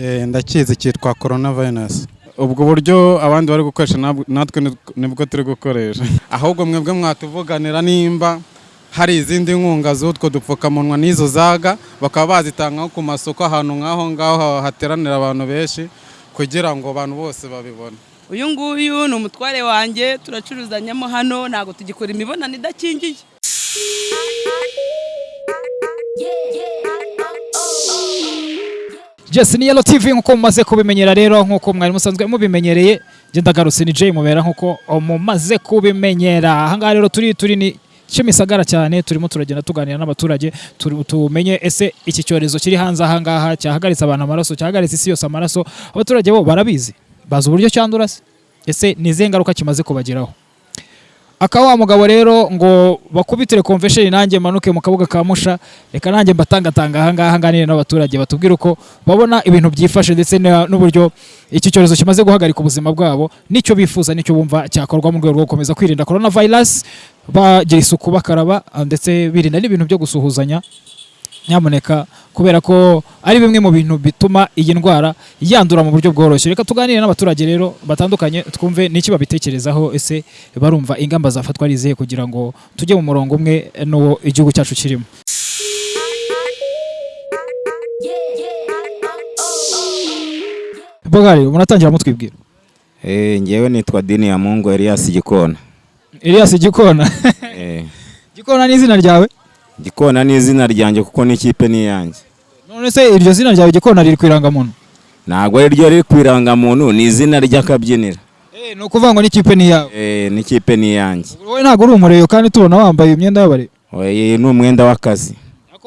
Eh, ndakizi cyitwa corona virus ubwo buryo abandi bari gukoresha natwe ni- ni bwo turi gukoresha. Ahubwo mwebwe mwatuvuganira nimba hari izindi nkunga z'utwo dupfukamunwa n'izo zaga bakaba bazitanga nko ku masoko ahantu nk'aho ngaho hateranira abantu benshi kugira ngo abantu bose babibone. Uyu nguyu ni umutware wanjye turacuruzanyamo hano ntabwo tugikora imibonano idakingiye ni Yellow TV nk'uko mumaze kubimenyera rero nk'uko mwari musanzwe mubimenyereye ndagarutse ni Jay mubera nk'uko mumaze kubimenyera. Ahangaha rero turi turi ni Kimisagara cyane turimo turagenda tuganira n'abaturage tumenye ese iki cyorezo kiri hanze ahangaha cyahagaritse abantu amaraso cyahagaritse isi yose amaraso. Abaturage bo barabizi bazi uburyo cyandura se? Ese ni izihe ngaruka kimaze kubageraho? Aka wa mugabo rero ngo bakubitire convention nanjye manuke mu kabuga ka musha reka nanjye mbatangatanga ahangaha nganire n'abaturage batubwire uko babona ibintu byifashe ndetse n'uburyo iki cyorezo kimaze guhagarika ubuzima bwabo n'icyo bifuza n'icyo bumva cyakorwa mu rwego rwo gukomeza kwirinda corona virus bagira isuku bakaraba ah, ndetse birinda n'ibintu byo gusuhuzanya. Nyamuneka kubera ko ari bimwe mu bintu bituma iyi ndwara yandura mu buryo bworoshye. Reka tuganire n'abaturage rero batandukanye twumve n'iki babitekerezaho ese barumva ingamba zafatwa ari izihe kugira ngo tujye mu murongo umwe n'uwo igihugu cyacu kirimo? Bogari muratangira mutwibwira Eh, ngewe nitwa Dini ya Mungu Elias Gikona. Elias Gikona. Eh, Gikona ni izina ryawe? Gikona ni izina ryanjye kuko n'ikipe ni iyanjye. none se iryo zina ryawe Gikona riri ku irangamuntu Ntabwo ari ryo riri ku irangamuntu ni izina ry'akabyiniro. Eh, ni ukuvuga ngo n'ikipe ni iyawe Eh, n'ikipe ni iyanjye. wowe ntabwo uri umureyo kandi tubona wambaye imyenda y'abare Oye, ni umwenda w'akazi.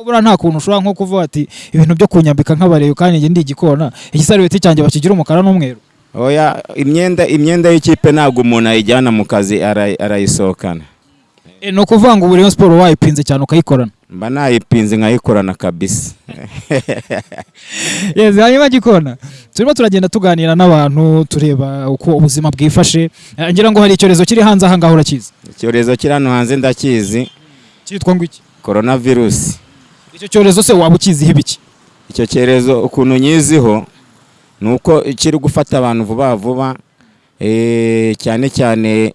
buriya nta kuntu ushobora nko kuvuga ati ibintu byo kunyambika nk'abareyo kandi njye ndi igikona igisarubeti cyanjye bakigira umukara n'umweru Oya, imyenda imyenda y'ikipe ntabwo umuntu ayijyana mu kazi ara- arayisohokana. Eh, ni ukuvuga ngo ubu Rayon Sport wayipinze cyane ukayikorana? Mba nayipinze nkayikorana kabisa. yes hanyuma gikona turimo turagenda tuganira n'abantu tureba uko ubuzima bwifashe. Eh, ngira ngo hari icyorezo kiri hanze aha ngaho urakizi? Icyorezo kiri hano hanze ndakizi, cyitwa ngo iki? Coronavirus. icyo cyorezo se waba ukiziho ibiki icyo cyorezo ukuntu nyiziho ni uko kiri gufata abantu vuba vuba eh, cyane cyane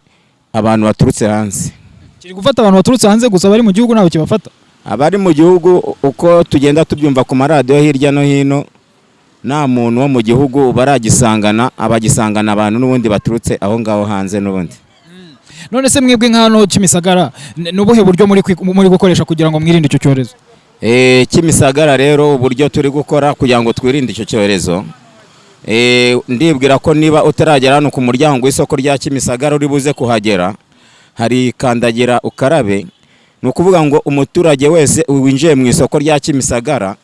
abantu baturutse hanze. Kiri gufata abantu baturutse hanze gusa bari mu gihugu ntabwo kibafata. Abari mu gihugu uko tugenda tubyumva ku maradiyo hirya no hino nta muntu wo mu gihugu baragisangana abagisangana abantu n'ubundi baturutse aho ngaho hanze n'ubundi. None se mwebwe nk'hano Kimisagara ni ubuhe buryo muri gukoresha kugira ngo mwirinde icyo cyorezo? Eh, Kimisagara rero uburyo turi gukora kugira ngo twirinde icyo cyorezo. Eh, ndibwira ko niba utaragera hano ku muryango w'isoko rya Kimisagara uri buze kuhagera hari kandagira ukarabe ni ukuvuga ngo umuturage wese winjiye mu isoko rya Kimisagara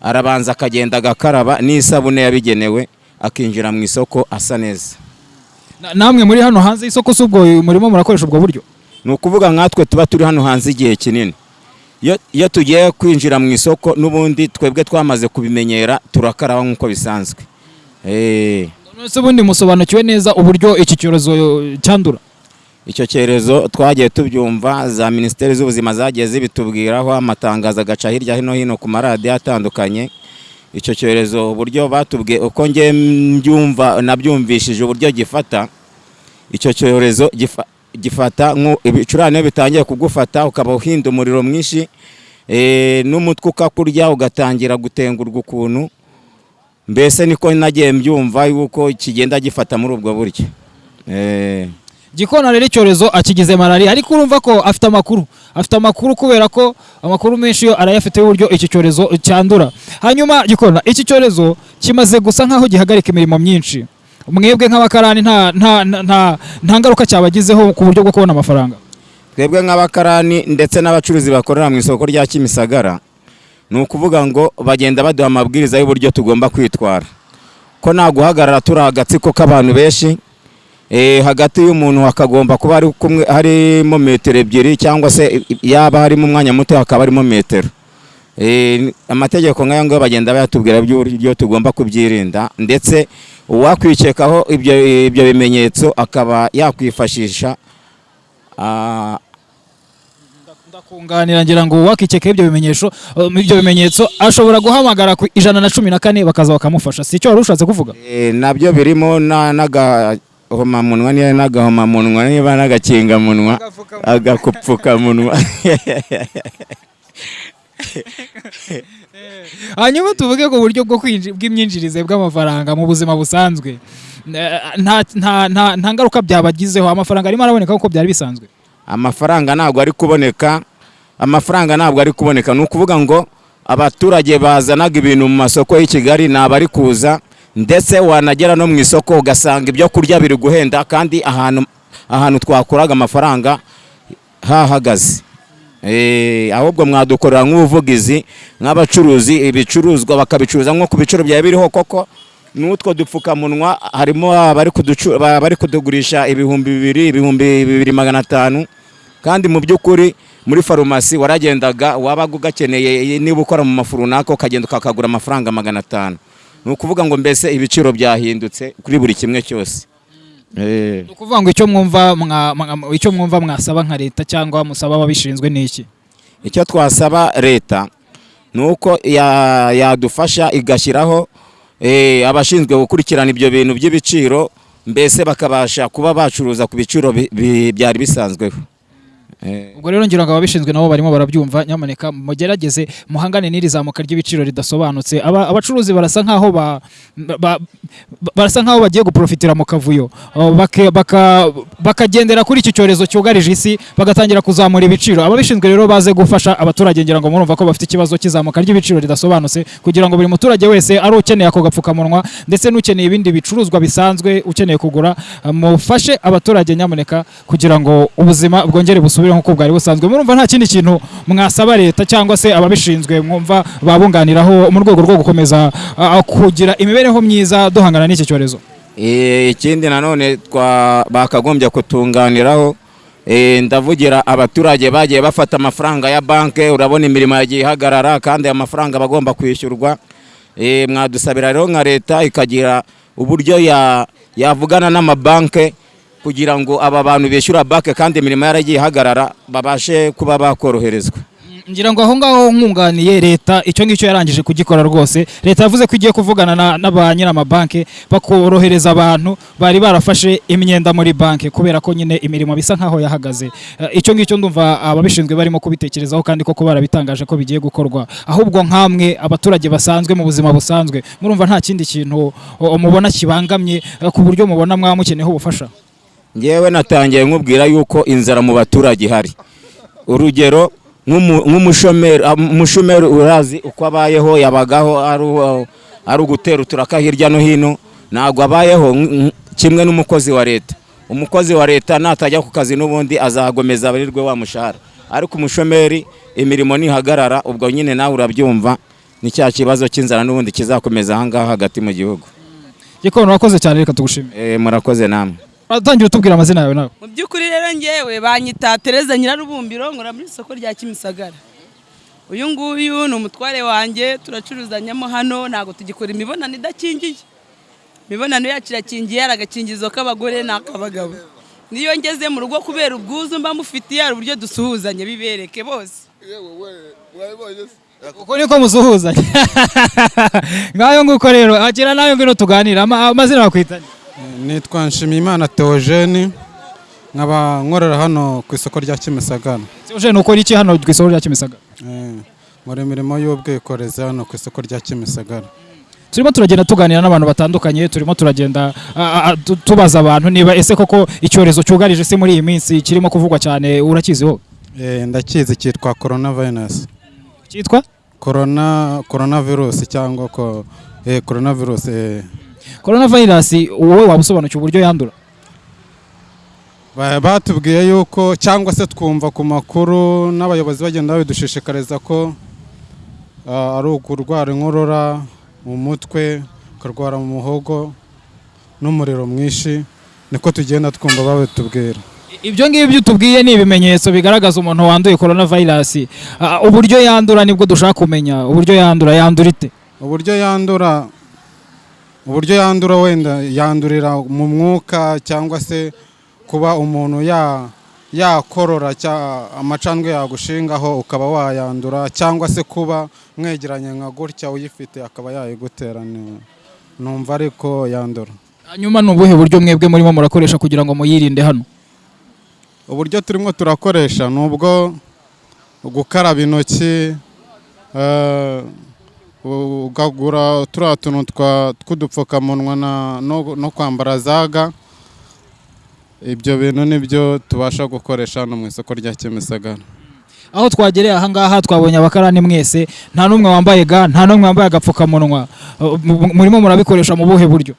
arabanza akagenda agakaraba n'isabune yabigenewe akinjira mu isoko asa neza. Na- namwe muri hano hanze y'isoko si ubwo murimo murakoresha ubwo buryo? Ni ukuvuga nkatwe tuba turi hano hanze igihe kinini. Iyo tugiye kwinjira mu isoko n'ubundi twebwe twamaze kubimenyera turakaraba nk'uko bisanzwe. Eh, ubundi musobanukiwe neza uburyo iki cyorezo cyandura? Icyo cyorezo twagiye tubyumva za minisiteri z'ubuzima zagiye zibitubwiraho amatangazo agaca hirya no hino ku maradiyo atandukanye. Icyo cyorezo uburyo batubwiye uko njye mbyumva nabyumvishije uburyo gifata. Icyo cyorezo gifa- gifata ibicurane bitangiye kugufata ukaba uhinda umuriro mwinshi eh, n'umutwe ukakurya ugatangira gutengurwa ukuntu. Mbese niko nagiye mbyumva yuko kigenda gifata muri ubwo buryo. Eh, gikona rero icyorezo akigize malariya ariko urumva ko afite amakuru. Afite amakuru kubera ko amakuru menshi yo arayafite y'uburyo iki cyorezo cyandura. Hanyuma gikona iki cyorezo kimaze gusa nk'aho gihagarika imirimo myinshi. Mwebwe nk'abakarani nta, nta, ngaruka cyabagizeho ku buryo bwo kubona amafaranga. Twebwe nk'abakarani ndetse n'abacuruzi bakorera mu isoko rya Kimisagara ni ukuvuga ngo bagenda baduha amabwiriza y'uburyo tugomba kwitwara. Ko nta guhagarara turi agatsiko k'abantu benshi hagati y'umuntu hakagomba kuba hari kumwe harimo metero ebyiri cyangwa se yaba harimo umwanya muto hakaba harimo metero. Eh, amategeko nk'ayo ngayo bagenda bayatubwira by'uburyo tugomba kubyirinda ndetse uwakwikekaho ibyo ibyo bimenyetso akaba yakwifashisha ah, kunganira ngira ngo wakikeka ibyo bimenyetso um, ibyo bimenyetso ashobora guhamagara ku ijana na cumi na kane bakaza bakamufasha. Si icyo wari ushatse kuvuga? Eh, na byo birimo na- n'agahomamunwa niba n'agahomamunwa niba n'agakingamunwa agakupfukamunwa. Hanyuma tuvuge ku buryo bw'imyinjirize bw'amafaranga mu buzima busanzwe. Eh, nta ngaruka byabagizeho amafaranga arimo araboneka nk'uko byari bisanzwe. Amafaranga ntabwo ari kuboneka amafaranga ntabwo ari kuboneka. Ni ukuvuga ngo abaturage bazanaga ibintu mu masoko y'i kigali ni abari kuza ndetse wanagera no mu isoko ugasanga ibyo kurya biri guhenda kandi ahantu ahantu twakuraga amafaranga hahagaze. Eh, ahubwo mwadukorera nk'ubuvugizi nk'abacuruzi ibicuruzwa bakabicuruza nko ku biciro byari biriho koko. N'utwo dupfukamunwa harimo abari kudugurisha ibihumbi bibiri ibihumbi bibiri magana atanu. Kandi mu by'ukuri muri farumasi waragendaga wabaga ugakeneye niba ukora mu mafu runaka ukagenda ukakagura amafaranga magana atanu. Ni ukuvuga ngo mbese ibiciro byahindutse kuri buri kimwe cyose. Eh. ni ukuvuga ngo icyo mwumva mwa- mwa- icyo mwumva mwasaba nka leta cyangwa musaba ababishinzwe ni iki? Icyo twasaba leta ni uko ya- yadufasha igashyiraho eh, abashinzwe gukurikirana ibyo bintu by'ibiciro mbese bakabasha kuba bacuruza ku biciro bi- bi- byari bisanzweho. Eh, ubwo rero ngira ngo ababishinzwe nabo barimo barabyumva nyamuneka mugerageze muhangane n'iri zamuka ry'ibiciro ridasobanutse. Aba- abacuruzi barasa nkaho ba, ba, ba- barasa nkaho bagiye guprofitira mu kavuyo. Oh, bakagendera kuri iki cyorezo cyugarije isi bagatangira kuzamura ibiciro. Ababishinzwe rero baze gufasha abaturage ngira ngo murumva ko bafite ikibazo cy'izamuka ry'ibiciro ridasobanutse kugira ngo buri muturage wese ari ukeneye ako gapfukamunwa ndetse n'ukeneye ibindi bicuruzwa bisanzwe ukeneye kugura mufashe abaturage nyamuneka kugira ngo ubuzima bwongere busubire nk'uko bwari busanzwe. Murumva nta kindi kintu mwasaba leta cyangwa se ababishinzwe mwumva babunganiraho mu rwego rwo gukomeza kugira imibereho myiza duhangana n'iki cyorezo. Eh, ikindi nanone bakagombye kutunganiraho eh, ndavugira abaturage bagiye bafata amafaranga ya banki urabona imirimo yagiye ihagarara kandi aya mafaranga bagomba kwishyurwa. Eh, mwadusabira rero nka leta ikagira uburyo ya- yavugana n'amabanki kugira ngo aba bantu bishyura banki kandi imirimo yaragiye ihagarara babashe kuba bakoroherezwa. Ngira ngo aho ngaho nkunganiye leta icyo ngicyo yarangije kugikora rwose. Leta yavuze ko igiye kuvugana na, ba nyir'amabanki bakorohereza abantu bari barafashe imyenda muri banki kubera ko nyine imirimo bisa nkaho yahagaze. Eh, icyo ngicyo ndumva ababishinzwe barimo kubitekerezaho kandi koko barabitangaje ko bigiye gukorwa. Ahubwo nkamwe abaturage basanzwe mu buzima busanzwe murumva nta kindi kintu mubona kibangamye eh, ku buryo mubona mwaba mukeneyeho ubufasha. Ngewe natangiye nkubwira yuko inzara mu baturage ihari. Urugero nk'umu- nk'umushomeri ah, umushomeri urazi uko abayeho yabagaho ari ugutera uturaka hirya no hino ntabwo abayeho kimwe n'umukozi wa leta. Umukozi wa leta natajya ku kazi n'ubundi azagomeza abarirwe wa mushahara. Ariko umushomeri imirimo nihagarara ubwo nyine nawe urabyumva ni cya kibazo cy'inzara n'ubundi kizakomeza ahangaha hagati mu gihugu. Gikono urakoze cyane reka tugushimire Eh, murakoze namwe. Utangira utubwira amazina yawe nawe. Mu by'ukuri rero ngewe banyita tereza nyirarubumbiro nkora muri isoko rya kimisagara. Uyu nguyu ni umutware wanjye turacuruzanyamo hano ntabwo tugikora imibonano idakingiye. Imibonano yacu irakingiye hari agakingizo k'abagore n'ak'abagabo. Niyo ngeze mu rugo kubera ubwuzu mba mufitiye hari uburyo dusuhuzanya bibereke bose. Uko niko musuhuzanya ngayo nguko rero agira nawe ngwino tuganira Ama- amazina bakwitanye. Nitwa nshimiyimana theogene nkaba nkorera hano ku isoko rya kimisagara. Uje ni ukora iki hano ku isoko rya Kimisagara? Eh, nkora imirimo y'ubwikorezi hano ku isoko rya kimisagara. Turimo turagenda tuganira n'abantu batandukanye turimo turagenda tu- tubaza abantu niba ese koko icyorezo cyugarije isi muri iyi minsi kirimo kuvugwa cyane urakiziho Eh, ndakizi cyitwa corona virus cyitwa? Corona corona virus cyangwa ko eh, corona virus wowe waba usobanukiwe uburyo yandura. Ba- batubwiye yuko cyangwa se twumva ku makuru n'abayobozi bagenda babidushishikariza ko ah, ari ukurwara inkorora mu mutwe ukarwara mu muhogo n'umuriro mwinshi niko tugenda twumva babitubwira. Ibyo ngibyo tubwiye ni ibimenyetso bigaragaza umuntu wanduye corona virus Ah, uburyo yandura ni bwo dushaka kumenya. Uburyo yandura yandura ite? Uburyo yandura uburyo yandura wenda yandurira mu mwuka cyangwa se kuba umuntu ya yakorora amacandwe yagushingaho ukaba wayandura cyangwa se kuba mwegeranye nka gutya uyifite akaba yayigutera ni- numva ariko yandura. Hanyuma ni ubuhe buryo mwebwe murimo murakoresha kugira ngo muyirinde hano? Uburyo turimo turakoresha ni ubwo gukaraba intoki eh, ukagura turiya tuntu tw'udupfukamunwa no kwambara zaga. Ibyo bintu ni byo tubasha gukoresha hano mu isoko rya kimisagara. Aho twagereye ahangaha twabonye abakarani mwese. Nta n'umwe wambaye ga nta n'umwe wambaye agapfukamunwa. Mu- murimo murabikoresha mu buhe buryo?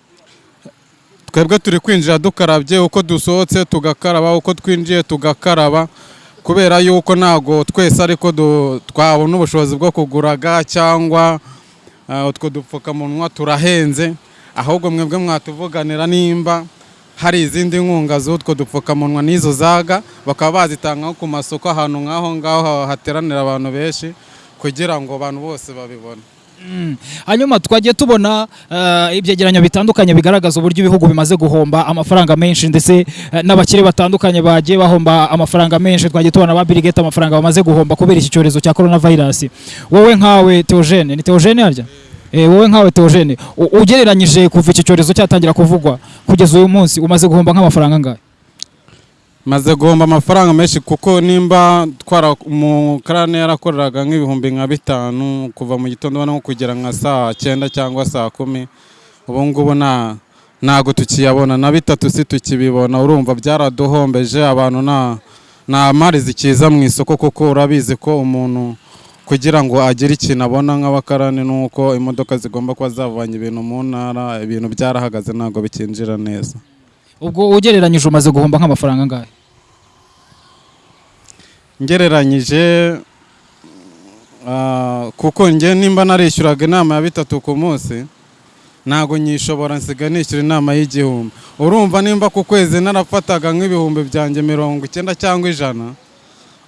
Twebwe turi kwinjira dukarabye uko dusohotse tugakaraba uko twinjiye tugakaraba. Kubera yuko ntabwo twese ariko twabona ubushobozi bwo kuguraga cyangwa uh, utwo dupfukamunwa turahenze ahubwo mwebwe mwatuvuganira nimba hari izindi nkunga z'utwo dupfukamunwa n'izo zaga bakaba bazitanga nko ku masoko ahantu nk'aho ngaho hateranira abantu benshi kugira ngo abantu bose babibone. Hanyuma twagiye tubona uh, ibyegeranyo bitandukanye bigaragaza uburyo ibihugu bimaze guhomba amafaranga menshi ndetse uh, n'abakire batandukanye bagiye bahomba amafaranga menshi. Twagiye tubona ba Bill Gates amafaranga bamaze guhomba kubera iki cyorezo cya coronavirus. Wowe nkawe Theogene ni Theogene harya Eh, wowe nkawe Theogene ugereranyije kuva iki cyorezo cyatangira kuvugwa kugeza uyu munsi umaze guhomba nk'amafaranga angahe? Maze guhomba amafaranga menshi kuko nimba twara umukarani yarakoreraga nk'ibihumbi nka bitanu kuva mu gitondo nko kugera nka saa cyenda cyangwa saa kumi ubu ngubu nta ntabwo tukiyabona. Na bitatu si tukibibona. Urumva byaraduhombeje abantu nta nta mari zikiza mu isoko kuko urabizi ko umuntu kugira ngo agire ikintu abona nk'abakarani ni uko imodoka zigomba kuba zavanye ibintu mu ntara ibintu byarahagaze ntabwo bikinjira neza. Ubwo ugereranyije umaze guhomba nk'amafaranga angahe? Ngereranyije ah, kuko njye nimba narishyuraga inama ya bitatu ku munsi ntabwo nyishobora nsiga nishyura inama y'igihumbi. Urumva nimba ku kwezi narafataga nk'ibihumbi byanjye mirongo icyenda cyangwa ijana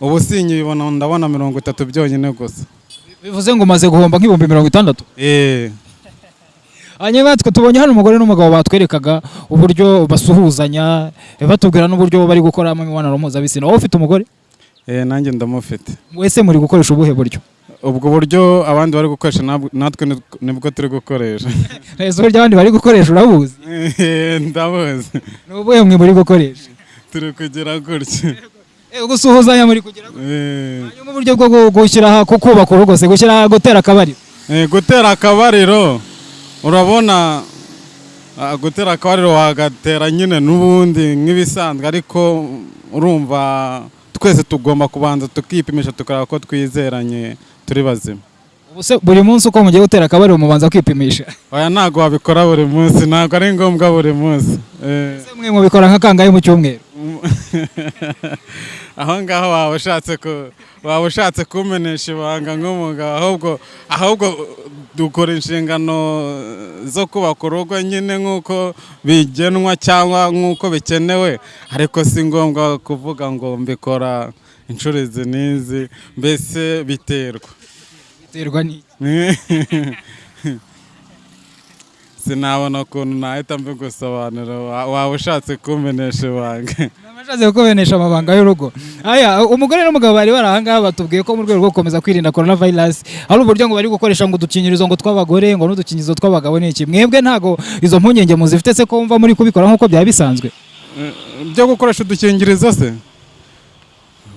ubu sinyibona ndabona mirongo itatu byonyine gusa. Bivuze ngo umaze guhomba nk'ibihumbi mirongo itandatu? Eh, hanyuma twe tubonye hano umugore n'umugabo batwerekaga uburyo basuhuzanya batubwira n'uburyo bari gukoramo imibonano mpuzabitsina. Wowe ufite umugore? Eh, nanjye ndamufite. Wese muri gukoresha ubuhe buryo? Ubwo buryo abandi bari gukoresha natwe ni- ni bwo turi gukoresha. Ese uburyo abandi bari gukoresha urabuzi Eh, ndabuzi ni ubuhe mwe muri gukoresha? Turi kugira gutya. Eh, gusuhuzanya muri kugira Eh. hanyuma uburyo bwo gu- gushyira kubaka urugo se gushyira gutera akabari Eh, gutera akabariro. Urabona gutera akabariro wagatera nyine n'ubundi nk'ibisanzwe ariko urumva twese tugomba kubanza tukipimisha tukareba ko twizeranye turi bazima. Buri munsi uko mugiye gutera akabari mubanza kwipimisha. Oya ntabwo wabikora buri munsi ntabwo ari ngombwa buri munsi. Eh, mwe mubikora nka kangahe mu cyumweru? aho ngaho waba ushatse ku waba ushatse kumenesha ibanga nk'umugabo ahubwo ahubwo dukora inshingano zo kubaka urugo nyine nk'uko bigenwa cyangwa nk'uko bikenewe. Ariko si ngombwa kuvuga ngo mbikora inshuro izi n'izi mbese biterwa. Biterwa n'iki sinabona ukuntu nahita mbigusobanura wa- waba ushatse kumenesha ibanga. Abashatse kukumenesha amabanga y'urugo. Aya umugore n'umugabo bari bari ahangaha batubwiye ko mu rwego rwo gukomeza kwirinda coronavirus hari uburyo ngo bari gukoresha ngo udukingirizo ngo tw'abagore ngo n'udukingirizo tw'abagabo ni iki? Mwebwe ntago izo mpungenge muzifite se ko mva muri kubikora nk'uko byaba bisanzwe byo gukoresha udukingirizo se?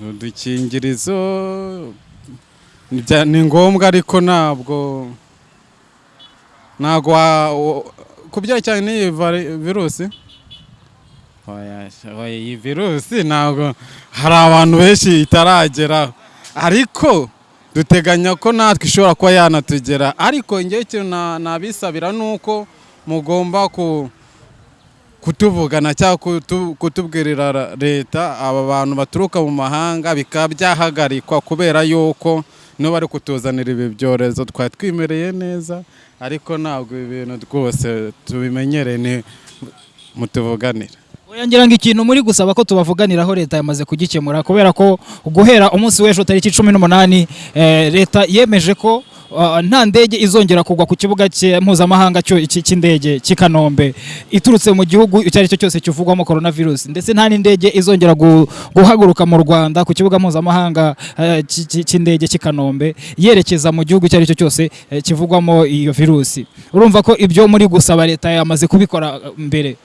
Udukingirizo ni ngombwa ariko ntabwo ntabwo ku byerekeranye n'iyi virusi? Iyi virusi ntabwo hari abantu benshi itarageraho ariko duteganya ko natwe ishobora kuba yanatugera. Ariko ngewe ikintu na- nabisabira ni uko mugomba ku kutuvugana cyangwa kutu- kutubwirira ra- leta aba bantu baturuka mu mahanga bikaba byahagarikwa kubera yuko nibo bari kutuzanira ibi byorezo. Twari twimereye neza ariko ntabwo ibi bintu rwose tubimenyereye ni mutuvuganire. Oya ngira ngo ikintu muri gusaba ko tubavuganiraho leta yamaze kugikemura kubera ko guhera umunsi w'ejo tariki cumi n'umunani eh, leta yemeje ko uh, nta ndege izongera kugwa ku kibuga mpuzamahanga cy'indege cy'i Kanombe iturutse mu gihugu icyo ari cyo cyose kivugwamo coronavirus. Ndetse nta n'indege izongera gu- guhaguruka mu Rwanda ku kibuga mpuzamahanga eh, cy- cy- cy'indege cy'i Kanombe yerekeza mu gihugu icyo ari cyo cyose eh, kivugwamo iyo virusi urumva ko ibyo muri gusaba leta yamaze kubikora eh, mbere.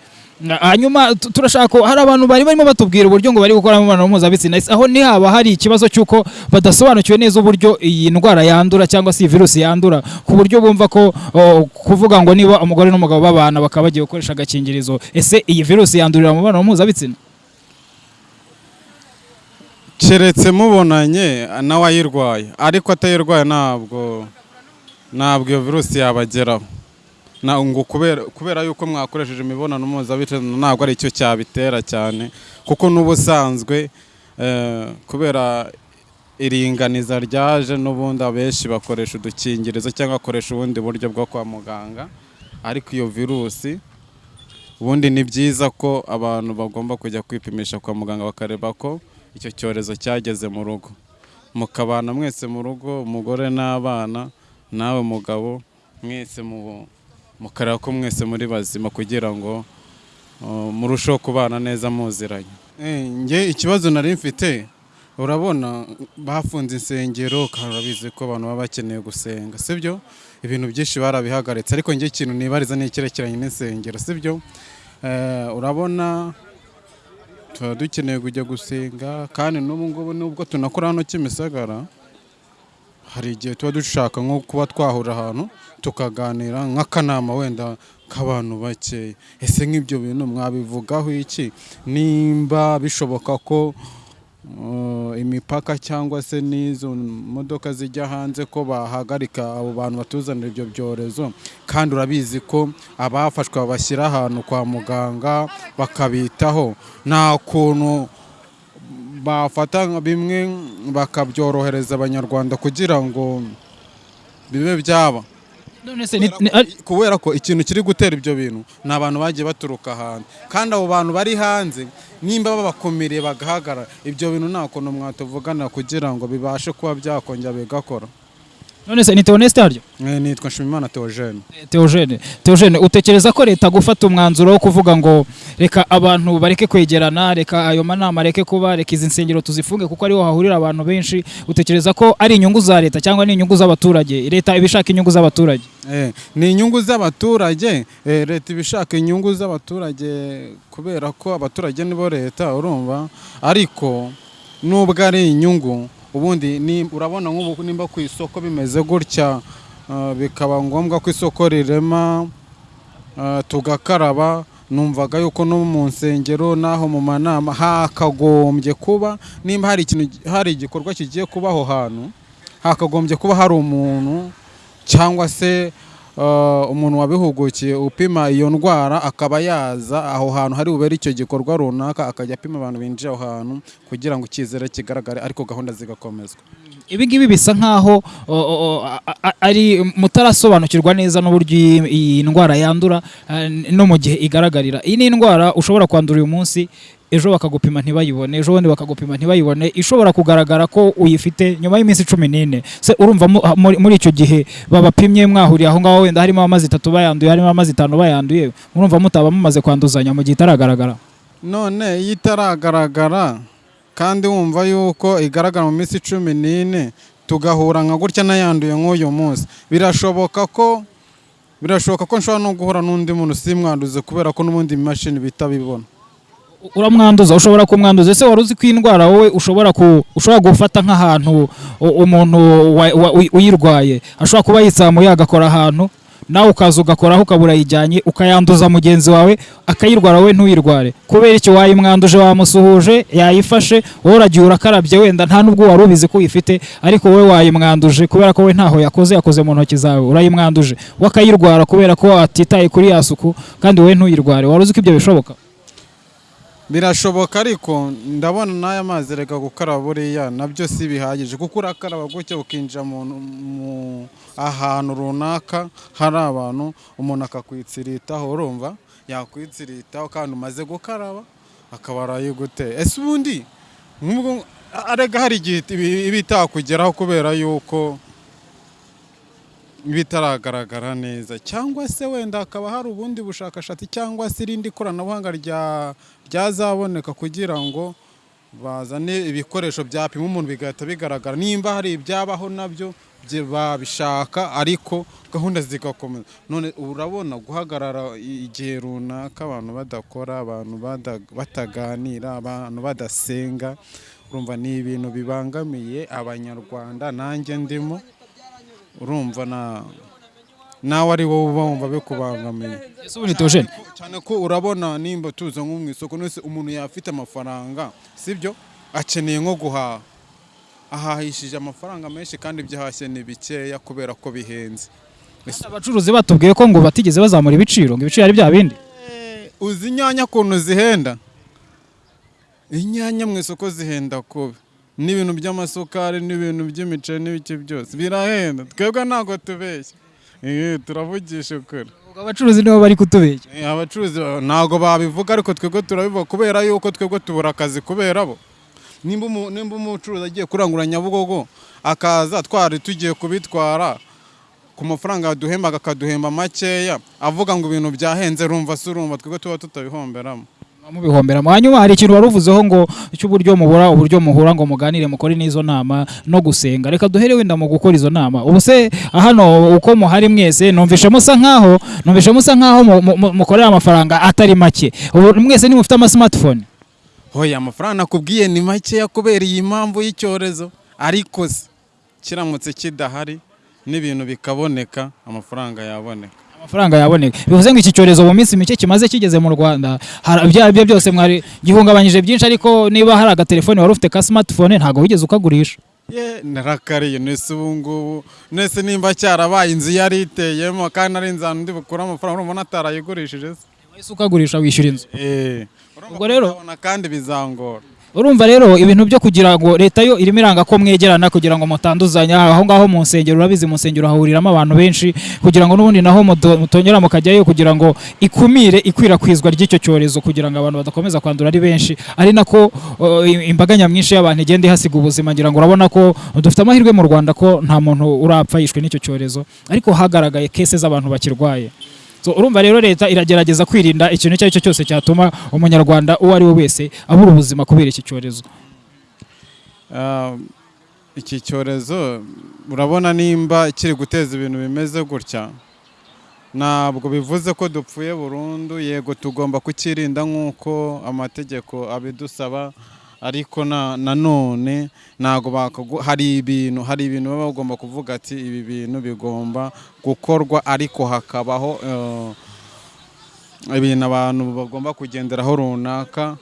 Hanyuma tu- turashaka ko hari abantu bari barimo batubwira uburyo ngo bari gukora imibonano mpuzabitsina. Aho ntihaba hari ikibazo cy'uko badasobanukiwe neza uburyo iyi ndwara yandura cyangwa se iyi virusi yandura. Ku buryo bumva ko kuvuga ngo niba umugore n'umugabo babana bakaba bagiye gukoresha agakingirizo ese iyi virusi yandurira mu mibonano mpuzabitsina? Keretse mubonanye nawe ayirwaye. Ariko atayirwaye ntabwo ntabwo iyo virusi yabageraho. Ngo kubera yuko mwakoresheje imibonano mpuzabitsina ntabwo ari cyo cyabitera cyane. Kuko n'ubusanzwe eh, kubera iringaniza ryaje n'ubundi abenshi bakoresha udukingirizo cyangwa bakoresha ubundi buryo bwo kwa muganga ariko iyo virusi ubundi ni byiza ko abantu bagomba kujya kwipimisha kwa muganga bakareba ko icyo cyorezo cyageze mu rugo. Mukabana mwese mu rugo umugore n'abana nawe mugabo mwese mu- mukareba ko mwese muri bazima kugira ngo uh, murusheho kubana neza muziranye. Eh, njye ikibazo nari mfite urabona bafunze insengero kandi ko abantu baba bakeneye gusenga sibyo? Ibintu byinshi barabihagaritse ariko njye ikintu nibariza ni icyerekeranye n'insengero sibyo? Eh, urabona tuba dukeneye kujya gusenga kandi n'ubu ngubu nubwo tunakora hano Kimisagara hari igihe tuba dushaka nko kuba twahura ahantu tukaganira nk'akanama wenda k'abantu bakeya ese nk'ibyo bintu mwabivugaho iki? Nimba bishoboka ko uh, imipaka cyangwa se n'izo modoka zijya hanze ko bahagarika abo bantu batuzanira ibyo byorezo. Kandi urabizi ko abafashwe babashyira ahantu kwa muganga bakabitaho. Nta kuntu bafata bimwe bakabyorohereza abanyarwanda kugira ngo bibe byaba. Kubera ko ikintu kiri gutera ibyo bintu ni abantu bagiye baturuka hanze kandi abo bantu bari hanze nimba babakumiriye bagahagarara ibyo bintu nta kuntu mwatuvugana kugira ngo bibashe kuba byakongera bigakora none se ni Theoneste haryo? Eh, nitwa Nshimimana Theogene. Theogene. Theogene utekereza ko leta gufata umwanzuro wo kuvuga ngo reka abantu bareke kwegerana reka ayo manama areke kuba reka izi nsengero tuzifunge kuko ariho hahurira abantu benshi. Utekereza ko ari inyungu za leta cyangwa ni inyungu z'abaturage? Leta ibishaka inyungu z'abaturage? Eh, ni inyungu z'abaturage. Eh, leta ibishaka inyungu z'abaturage kubera ko abaturage nibo leta urumva? Ariko nubwo ari inyungu ubundi urabona nk'ubu nimba ku isoko bimeze gutya ah, bikaba ngombwa ko isoko rirema ah, tugakaraba numvaga yuko no mu nsengero n'aho mu manama hakagombye kuba nimba hari ikintu hari igikorwa kigiye kuba aho hantu hakagombye kuba hari umuntu cyangwa se umuntu wabihugukiye upima iyo ndwara akaba yaza aho hantu hari bubere icyo gikorwa runaka akajya apima abantu binjiye aho hantu kugira ngo icyizere kigaragare ariko gahunda zigakomezwa. Ibi ngibi bisa nkaho ari mutarasobanukirwa neza n'uburyo iyi ndwara yandura eh, no mu gihe igaragarira. Iyi ni indwara ushobora kwandura uyu munsi ejo bakagupima ntibayibone ejo bundi bakagupima ntibayibone ishobora kugaragara ko uyifite nyuma y'iminsi cumi n'ine. Se urumva mu- muri muri icyo gihe babapimye mwahuriye aho ngaho wenda harimo amazi itatu bayanduye harimo amazi itanu bayanduye murumva mutaba mumaze kwanduzanya mu gihe itaragaragara. None iyo itaragaragara kandi wumva yuko igaragara mu minsi cumi n'ine tugahura nka gutya n'ayanduye nk'uyu munsi. Birashoboka ko birashoboka ko nshobora no guhura n'undi muntu simwanduze kubera ko n'ubundi imashini bita bibona. Uramwanduza ushobora kumwanduza. Ese wari uzi ko iyi ndwara wowe ushobora ushobora gufata nk'ahantu umuntu wa- wa- uyi- uyirwaye? Ashobora kuba yitsamuye agakora ahantu nawe ukaza ugakoraho ukaba urayijyanye ukayanduza mugenzi wawe akayirwara wowe ntuyirware. Kubera iki? Wayimwanduje wamusuhuje yayifashe wowe uragiye urakarabye wenda nta n'ubwo wari ubizi ko uyifite ariko wowe wayimwanduje kubera ko we ntaho yakoze yakoze mu ntoki zawe urayimwanduje. We akayirwara kubera ko atitaye kuri ya suku kandi wowe ntuyirware. Wari uzi ko ibyo bishoboka? Birashoboka ariko ndabona n'aya mazi reka gukaraba buriya na byo si bihagije. Kuko urakaraba gutya ukinjira ahantu runaka hari abantu umuntu akakwitsiritaho urumva? Yakwitsiritaho kandi umaze gukaraba akaba arayiguteye ese ubundi arega hari igihe iba itakugeraho kubera yuko bitaragaragara neza. Cyangwa se wenda hakaba hari ubundi bushakashatsi cyangwa se irindi koranabuhanga rya ryazaboneka kugira ngo bazane ibikoresho byapima umuntu bigahita bigaragara. Nimba hari ibyabaho na byo babishaka ariko gahunda zigakomeza. None urabona guhagarara igihe runaka abantu badakora abantu bataganira abantu badasenga urumva ni ibintu bibangamiye abanyarwanda. Nanjye ndimo urumva na nawe ari wowe uba wumva bikubangamiye cyane ko urabona nimba tuza nko mu isoko nese umuntu yafite amafaranga sibyo? Akeneye nko guhaha. Ahahishije amafaranga menshi kandi ibyo ahashye ni bikeya kubera ko bihenze. Abacuruzi batubwiye ko ngo batigeze bazamura ibiciro ngo ibiciro ari bya bindi. Uzi inyanya ukuntu zihenda? Inyanya mu isoko zihenda kubi n'ibintu by'amasukari n'ibintu by'imiceri n'ibiki byose. Birahenda. Twebwe ntabwo tubeshya. Turavugisha ukuri. Abacuruzi nibo bari kutubeshya. Abacuruzi ba- ntabwo babivuga ariko twebwe turabivuga kubera yuko twebwe tubura akazi kubera bo. Nimba umu- nimba umucuruzi agiye kurangura nyabugogo akaza twari tugiye kubitwara ku mafaranga yaduhembaga akaduhemba makeya avuga ngo ibintu byahenze rumva se urumva twebwe tuba tutabihomberamo mubihomberamo hanyuma hari ikintu wari uvuzeho ngo cy'uburyo mubura uburyo muhura ngo muganire mukore n'izo nama no gusenga. Reka duhere wenda mu gukora izo nama. Ubu se hano uko muhari mwese numvishe musa nkaho numvishe musa nkaho mu- mu- mu- mukorera amafaranga atari make. Ubu mwese nimufite ama smartphone hoya amafaranga nakubwiye ni makeya kubera iyi mpamvu y'icyorezo. Ariko se kiramutse kidahari n'ibintu bikaboneka amafaranga yaboneka. Amafaranga yaboneka bivuze ngo iki cyorezo mu minsi mike kimaze kigeze mu Rwanda ari byo byose mwari gihungabanyije byinshi ariko niba hari agatelefone wari ufite ka smartphone ntabwo wigeze ukagurisha. Ye narakariye nese ubu ngubu? Nese nimba cyarabaye inzu yari iteyemo kandi ari inzu ahantu ndi bukure amafaranga urumva natarayigurishije se? Wahise ukagurisha wishyura inzu. Eh, Ubwo rero- urabona kandi bizangora. Urumva rero ibintu byo kugira ngo leta yo irimo iranga ko mwegerana kugira ngo mutanduzanya. Aho ngaho mu nsengero urabizi mu nsengero hahuriramo abantu benshi kugira ngo n'ubundi naho muto- mutongera mukajyayo kugira ngo ikumire ikwirakwizwa ry'icyo cyorezo kugira ngo abantu badakomeza kwandura ari benshi. Ari nako uh, imbaga nyamwinshi y'abantu igenda ihasiga ubuzima ngira ngo urabona ko dufite amahirwe mu Rwanda ko nta muntu urapfa yishwe n'icyo cyorezo. Ariko hagaragaye kese z'abantu bakirwaye. Urumva rero leta iragerageza kwirinda ikintu icyo ari cyo cyose cyatuma umunyarwanda uwo ari we wese abura ubuzima kubera iki cyorezo. Ah, iki cyorezo urabona nimba kiri guteza ibintu bimeze gutya. Ntabwo bivuze ko dupfuye burundu yego tugomba kukirinda nk'uko amategeko abidusaba. Ariko na nanone ntabwo hari ibintu hari ibintu baba bagomba kuvuga ati ibi bintu bigomba gukorwa ariko hakabaho eh, ibintu abantu bagomba kugenderaho runaka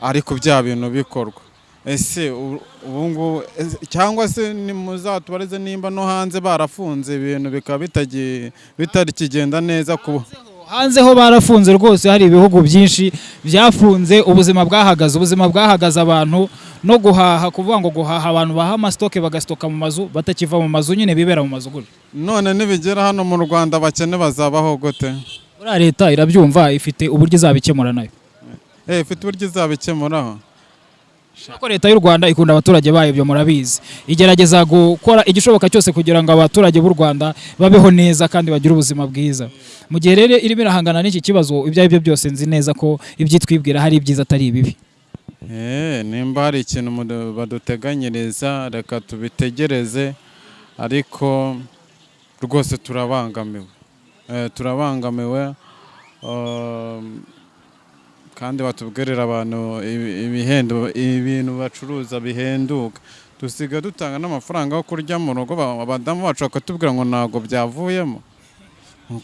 ariko bya bintu bikorwa. Ese ubu ngubu ese- cyangwa se nimuzatubarize nimba no hanze barafunze ibintu bikaba bitagi- bitakigenda neza ku hanze ho barafunze rwose hari ibihugu byinshi byafunze ubuzima bwahagaze ubuzima bwahagaze abantu no guhaha kuvuga ngo guhaha abantu baha amasitoke bagasitoka mu mazu batakiva mu mazu nyine bibera mu mazu gutyo none nibigera hano mu rwanda abakene bazabaho gute? Buriya leta irabyumva ifite uburyo izabikemura na yo. Eh, ifite uburyo izabikemuraho. Kuko leta y'u Rwanda ikunda abaturage bayo ibyo murabizi. Igerageza gukora igishoboka cyose kugira ngo abaturage b'u Rwanda babeho neza kandi bagire ubuzima bwiza. Mu gihe rero irimo irahangana n'iki kibazo ibyo ari byo byose nzi neza ko ibyitwibwira hari ibyiza atari ibibi. Eh, nimba hari ikintu baduteganyiriza reka tubitegereze ariko rwose turabangamiwe. Eh, turabangamiwe um, kandi batubwirira abantu ibintu bacuruza bihenduka. Dusiga dutanga n'amafaranga yo kurya mu rugo ba- abadamu bacu bakatubwira ngo ntabwo byavuyemo.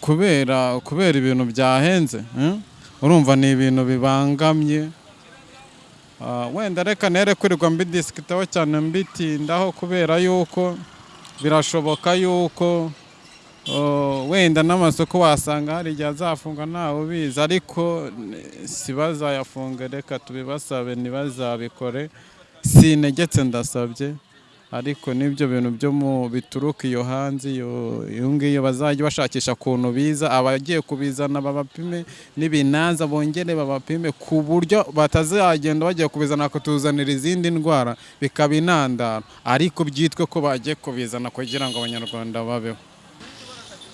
Kubera kubera ibintu byahenze eh? urumva ni ibintu bibangamye. Ah, wenda reka nere kwirirwa mbidisikitaho cyane mbitindaho kubera yuko birashoboka yuko wenda n'amasoko wasanga hari igihe azafunga ntawe ubizi. Ariko si bazayafunge reka tubibasabe ntibazabikore. Sinegetse ndasabye. Ariko n'ibyo bintu byo mu bituruka iyo hanze iyo iyo ngiyo bazajya bashakisha ukuntu biza. Abagiye kubizana babapime n'ibinaza bongere babapime ku buryo batazagenda bagiye kubizana bakatuzanira izindi ndwara bikaba intandaro ariko byitwe ko bagiye kubizana kugira ngo abanyarwanda babeho.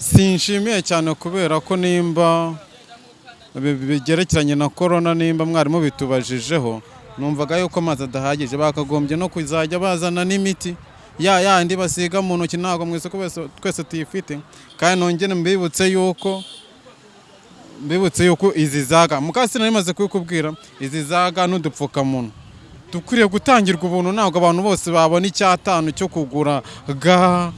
Sinshimiye cyane kubera ko nimba bi- bigerekeranye na korona nimba mwarimu bitubajijeho numvaga yuko amazi adahagije. Bakagombye no kuzajya bazana n'imiti. Ya yandi basiga mu ntoki ntabwo mu isoko wese- twese tuyifite. Kandi nongere mbibutse yuko mbibutse yuko izi zaga mukasi nari maze kubikubwira izi zaga n'udupfukamunwa. Dukwiriye gutangirwa ubuntu ntabwo abantu bose babona icyatanu cyo kugura ga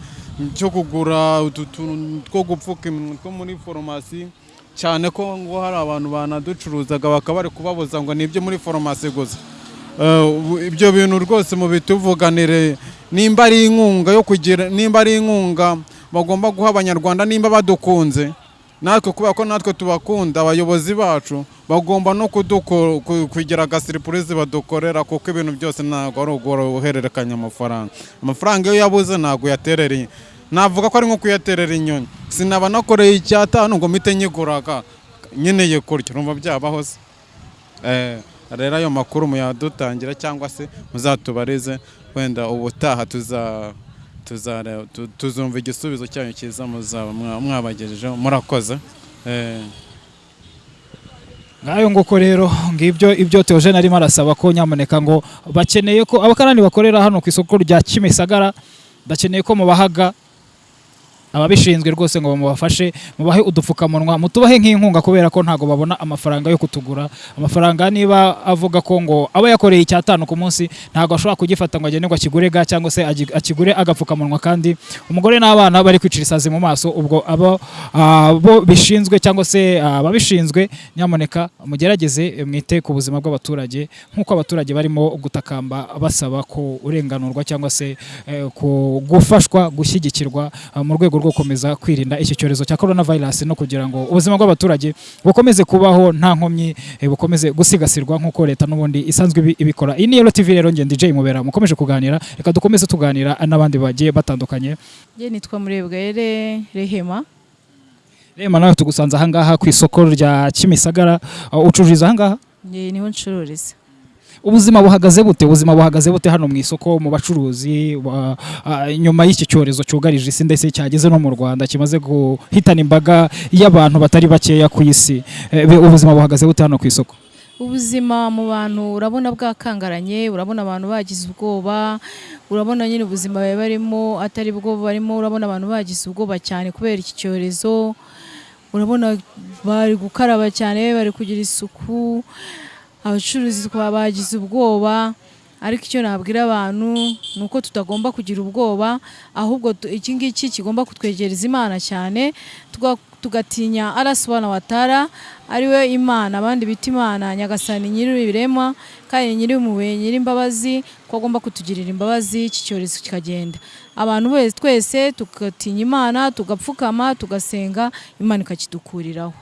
cyo kugura utu tuntu two gupfuka iminwa two muri foromasi cyane ko ngo hari abantu banaducuruzaga bakaba bari kubabuza ngo ni ibyo muri foromasi gusa. Eh, ibyo bintu rwose mu bituvuganire nimba ari inkunga yo kugira nimba ari inkunga bagomba guha abanyarwanda nimba badukunze. Natwe kubera ko natwe tubakunda abayobozi bacu bagomba no kugira agasiripurize badukorera kuko ibintu byose ntabwo ari uguhererekanya amafaranga. Amafaranga iyo yabuze ntabwo yaterera navuga ko ari nko kuyaterera inyoni. Sinaba nakoreye icyatanu ngo mpite nyiguraga. Nkeneye kurya urumva byabaho se. Eh, rero ayo makuru muyadutangira cyangwa se muzatubarize wenda ubutaha tuzumva igisubizo cyanyu cyiza muzaba mwa- mwabagejejeho murakoze. Eh, ngayo nguko rero ngibyo ibyo Theogene arimo arasaba ko nyamuneka ngo bakeneye ko abakarani bakorera hano ku isoko rya Kimisagara bakeneye ko mubahaga ababishinzwe rwose ngo bamubafashe mubahe udupfukamunwa mutubahe nk'inkunga kubera ko ntabwo babona amafaranga yo kutugura. Amafaranga niba avuga ko ngo aba yakoreye icyatanu ku munsi ntabwo ashobora kugifata ngo agende ngo akigure ga cyangwa se akigure agapfukamunwa. Kandi umugore n'abana bari kwicira isazi mu maso ubwo abo bishinzwe cyangwa se ababishinzwe nyamuneka mugerageze mwite ku buzima bw'abaturage nk'uko abaturage barimo gutakamba basaba ko urenganurwa cyangwa se eh, gufashwa gushyigikirwa ah, mu rwego rwo gukomeza kwirinda iki cyorezo cya corona virus no kugira ngo ubuzima bw'abaturage bukomeze kubaho nta nkomyi eh, bukomeze gusigasirwa nk'uko leta n'ubundi isanzwe ibi- ibikora. Iyi ni Yellow TV rero ngende DJ Mubera. Mukomeje kuganira reka dukomeze tuganira n'abandi bagiye batandukanye. Njye nitwa Murebwayire Rehema. Rema nawe tugusanze ahangaha ku isoko rya Kimisagara. Ah, ucururiza ahangaha? Njye ni ho ncururiza ubuzima buhagaze bute? Ubuzima buhagaze bute hano mu isoko mu bacuruzi ba- nyuma y'iki cyorezo cyugarije isi ndetse cyageze no mu Rwanda kimaze guhitana imbaga y'abantu batari bakeya ku isi. Be- ubuzima buhagaze bute hano ku isoko? Ubuzima mu bantu urabona bwakangaranye urabona abantu bagize ubwoba urabona nyine ubuzima bari barimo atari bwo barimo urabona abantu bagize ubwoba cyane kubera iki cyorezo urabona bari gukaraba cyane bari kugira isuku abacuruzi twa bagize ubwoba ariko icyo nabwira abantu ni uko tutagomba kugira ubwoba ahubwo iki ngiki kigomba kutwegereza imana cyane tuga- tugatinya arasubana watara ari we imana abandi bita imana nyagasani nyir'ibiremwa kandi nyir'impuhwe nyir'imbabazi ko agomba kutugirira imbabazi iki cyorezo kikagenda. Abantu twese tugatinya imana tugapfukama tugasenga imana ikakidukuriraho.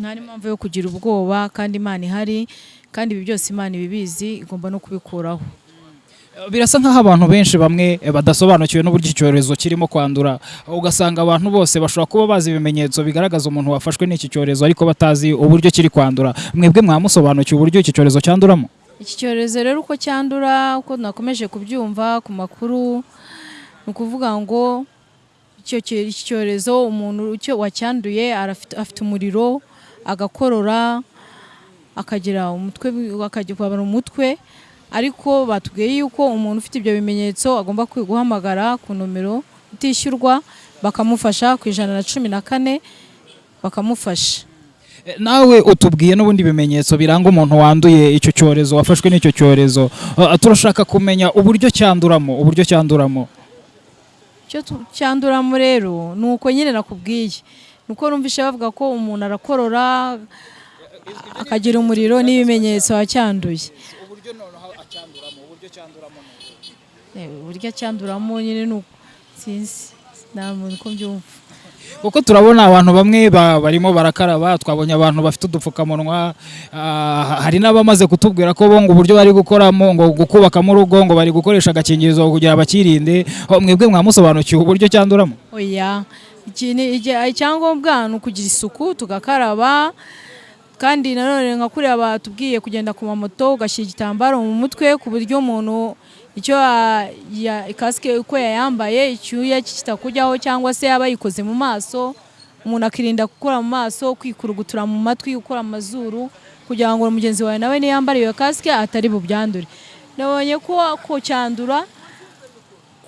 Nta n'impamvu yo kugira ubwoba kandi imana ihari kandi ibi byose imana ibibizi igomba no kubikuraho. Birasa nk'aho abantu benshi bamwe badasobanukiwe n'uburyo iki cyorezo kirimo kwandura. Ugasanga abantu bose bashobora kuba bazi ibimenyetso bigaragaza umuntu wafashwe n'iki cyorezo ariko batazi uburyo kiri kwandura. Mwebwe mwamusobanukiwe uburyo iki cyorezo cyanduramo. Iki cyorezo rero uko cyandura uko nakomeje kubyumva ku makuru ni ukuvuga ngo iki cyorezo umuntu wacyanduye afite umuriro agakorora akagira umutwe akajya kubabara umutwe. Ariko batubwiye yuko umuntu ufite ibyo bimenyetso agomba guhamagara ku nomero itishyurwa bakamufasha ku ijana na cumi na kane bakamufasha. Eh, nawe utubwiye n'ubundi bimenyetso biranga umuntu wanduye icyo cyorezo wafashwe n'icyo cyorezo. Ah, turashaka kumenya uburyo cyanduramo uburyo cyanduramo. Icyo cyanduramo rero ni uko nyine nakubwiye. Ni uko numvise bavuga ko umuntu arakorora akagira umuriro n'ibimenyetso wacyanduye uburyo acyanduramo nyine ni uko. Sinzi nta muntu uko mbyumva. Kuko turabona abantu bamwe ba- barimo barakaraba twabonye abantu bafite udupfukamunwa ah, hari n'abamaze kutubwira ko bo ngo uburyo bari gukoramo ngo gukubakamo urugo ngo bari gukoresha agakingirizo kugira bakirinde mwebwe mwamusobanukiwe uburyo cyanduramo oya icyangombwa ni ukugira isuku tugakaraba kandi nanone nka kuriya batubwiye kugenda ku mamoto ugashyira igitambaro mu mutwe ku buryo umuntu icyo kasike uko yayambaye icyuya kitakujyaho cyangwa se yaba yikoze mu maso umuntu akirinda gukora mu maso kwikurugutura mu matwi gukora amazuru kugira ngo mugenzi wawe nawe niyambara iyo kasike atari bubyandure. Nabonye ko cyandura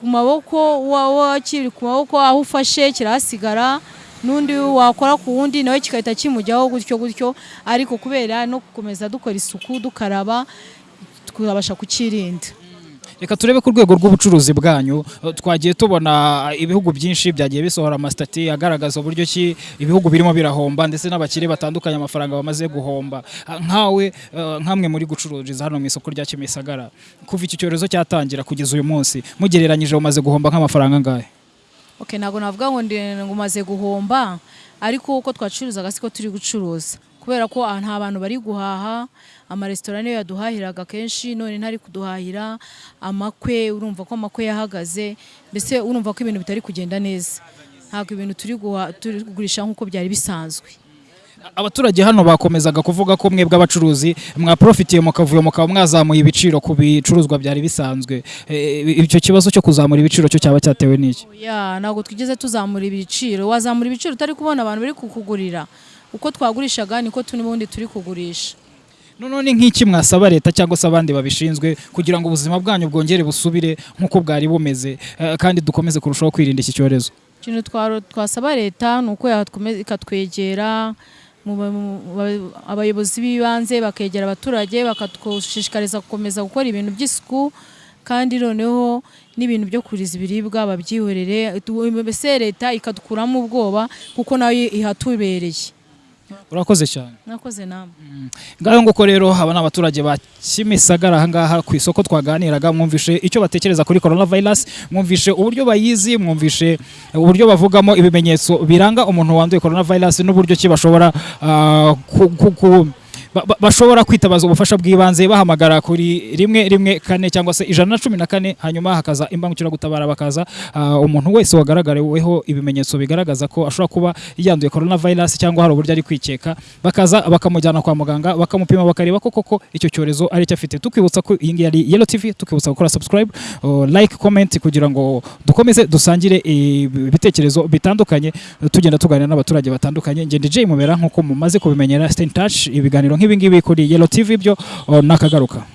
ku maboko wa- wa- kiri ku maboko aho ufashe kirahasigara n'undi wakora ku wundi nawe kigahita kimujyaho gutyo gutyo ariko kubera no gukomeza dukora isuku dukaraba tukabasha kukirinda. Reka turebe ku rwego rw'ubucuruzi bwanyu. Twagiye tubona ibihugu byinshi byagiye bisohora amasitati agaragaza uburyo ki ibihugu birimo birahomba ndetse n'abakire batandukanye amafaranga bamaze guhomba. Nkawe eh, nkamwe muri gucururiza hano mu isoko rya Kimisagara. Kuva iki cyorezo cyatangira kugeza uyu munsi mugereranyije umaze guhomba nk'amafaranga angahe? Okay, ntabwo navuga ngo umaze guhomba ariko uko twacuruzaga siko turi gucuruza. Kubera ko nta bantu bari guhaha amaresitora niyo yaduhahiraga kenshi none ntari kuduhahira amakwe urumva ko amakwe yahagaze mbese urumva ko ibintu bitari kugenda neza. Ntabwo ibintu turi kugurisha nk'uko byari bisanzwe. Abaturage hano bakomezaga kuvuga ko mwebwe abacuruzi mwaprofitiye mukavuyo mukaba mwazamuye ibiciro ku bicuruzwa byari bisanzwe. Eh, icyo kibazo cyo kuzamura ibiciro cyo cyaba cyatewe n'iki? Ntabwo twigeze tuzamura ibiciro. Wazamura ibiciro utari kubona abantu bari kukugurira. Uko twagurishaga niko n'ubundi turi kugurisha. None ni nk'iki mwasaba leta cyangwa se abandi babishinzwe kugira ngo ubuzima bwanyu bwongere busubire nk'uko bwari bumeze eh, kandi dukomeze kurushaho kwirinda iki cyorezo. Ikintu twasaba leta ni uko ikatwegera abayobozi b'ibanze bakegera abaturage bakatushishikariza gukomeza gukora ibintu by'isuku kandi noneho n'ibintu byo kuriza ibiribwa babyihorere. Mbese leta ikadukuramo ubwoba kuko na yo ihatubereye. Urakoze cyane. Nakoze namwe ngaho nguko rero aba ni abaturage ba Kimisagara ahangaha ku isoko twaganiraga mwumvishe icyo batekereza kuri coronavirus mwumvishe uburyo bayizi mwumvishe uburyo bavugamo ibimenyetso biranga umuntu wanduye coronavirus n'uburyo ki bashobora bashobora kwitabaza ubufasha bw'ibanze bahamagara kuri rimwe rimwe kane cyangwa se ijana na cumi na kane hanyuma hakaza imbangukiragutabara bakaza ah, umuntu wese wagaragaweho ibimenyetso bigaragaza ko ashobora kuba yanduye coronavirus cyangwa hari uburyo ari kwikeka bakaza bakamujyana kwa muganga bakamupima bakareba ko koko icyo cyorezo ari cyo afite. Tukwibutsa ko iyi ngiyi ari Yellow TV tukwibutsa gukora subscribe uh, like comment kugira ngo dukomeze dusangire ibitekerezo bitandukanye tugenda tuganira n'abaturage batandukanye. Ngende Jay mubera nk'uko mumaze kubimenyera stay in touch ibiganiro nk'ibi ngibi kuri Yellow TV byo uh, nakagaruka.